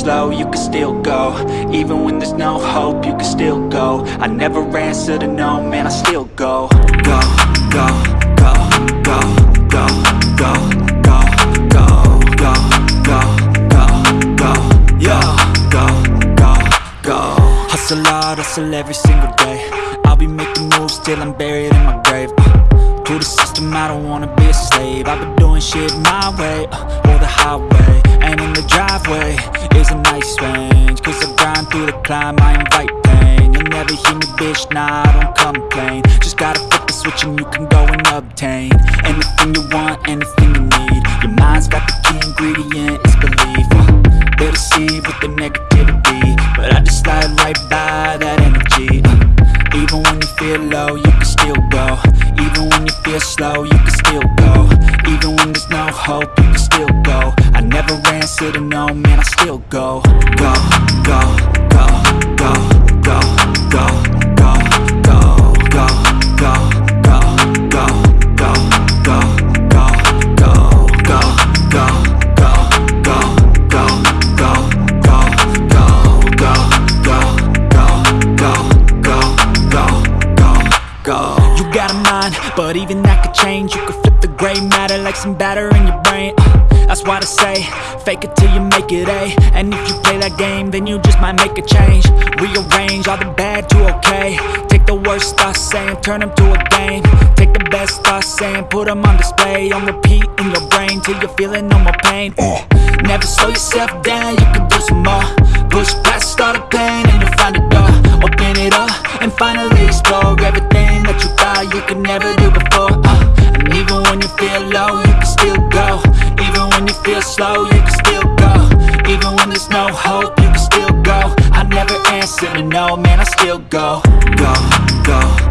slow, you can still go Even when there's no hope, you can still go I never answer to no, man, I still go Go, go, go, go, go, go, go, go, go, go, go, go, go, go, go Hustle hard, hustle every single day I'll be making moves till I'm buried in my grave uh, To the system, I don't wanna be a slave I've been doing shit my way, uh, or the highway In the driveway. Is a nice range Cause I grind through the climb, I invite pain. You'll never hear me, bitch, nah, I don't complain. Just gotta flip the switch and you can go and obtain Anything you want, anything you need. Your mind's got the key ingredient, it's belief. Uh, They'll deceive with the negativity But I just slide right by that energy. Uh, Even when you feel low, you can still go. Even when you feel slow, you can still go. Even when there's no hope, you can still go. I never answer to no, man, I still go, go, go, go, go, go, go, but even that could change. You could flip the gray matter like some batter in your brain. Uh, That's why I say, fake it till you make it A. And if you play that game, then you just might make a change. Rearrange all the bad to okay. Take the worst thoughts saying, turn them to a game. Take the best thoughts saying, put them on display. On repeat in your brain till you're feeling no more pain. Uh, Never slow yourself down, you can do some more. Push past all the pain and you'll find a door. Open it up and finally explore everything that you you could never do before. Uh, and even when you feel low, you can still go. Even when you feel slow, you can still go. Even when there's no hope, you can still go. I never answer to no, man, I still go. Go, go, go, go, go, go.